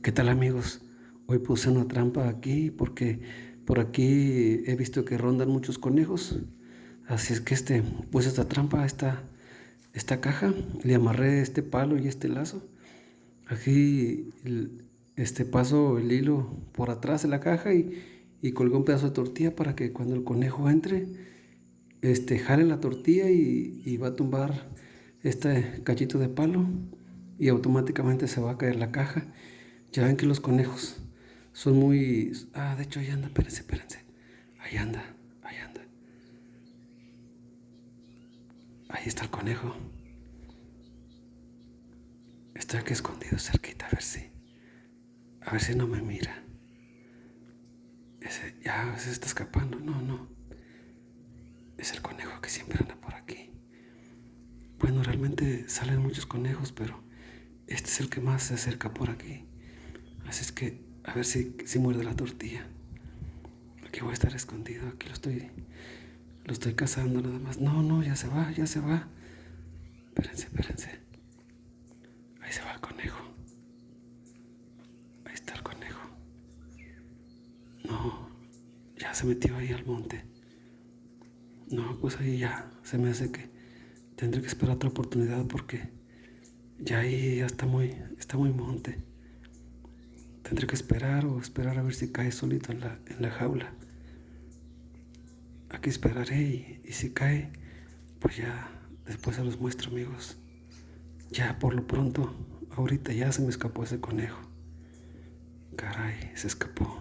¿Qué tal amigos? Hoy puse una trampa aquí porque por aquí he visto que rondan muchos conejos. Así es que este, puse esta trampa, esta, esta caja, le amarré este palo y este lazo. Aquí este paso el hilo por atrás de la caja y, y colgué un pedazo de tortilla para que cuando el conejo entre, este, jale la tortilla y, y va a tumbar este cachito de palo y automáticamente se va a caer la caja. Ya ven que los conejos son muy... Ah, de hecho ahí anda, espérense, espérense. Ahí anda, ahí anda. Ahí está el conejo. Está aquí escondido cerquita, a ver si... A ver si no me mira. Ese, ya se está escapando. No, no. Es el conejo que siempre anda por aquí. Bueno, realmente salen muchos conejos, pero este es el que más se acerca por aquí. Así es que a ver si, si muerde la tortilla. Aquí voy a estar escondido, aquí lo estoy, lo estoy cazando nada más. No, no, ya se va, ya se va. Espérense, espérense. Ahí se va el conejo. Ahí está el conejo. No, ya se metió ahí al monte. No, pues ahí ya se me hace que tendré que esperar otra oportunidad porque ya ahí ya está muy, está muy monte. Tendré que esperar o esperar a ver si cae solito en la, en la jaula. Aquí esperaré y, y si cae, pues ya después se los muestro amigos. Ya por lo pronto, ahorita ya se me escapó ese conejo. Caray, se escapó.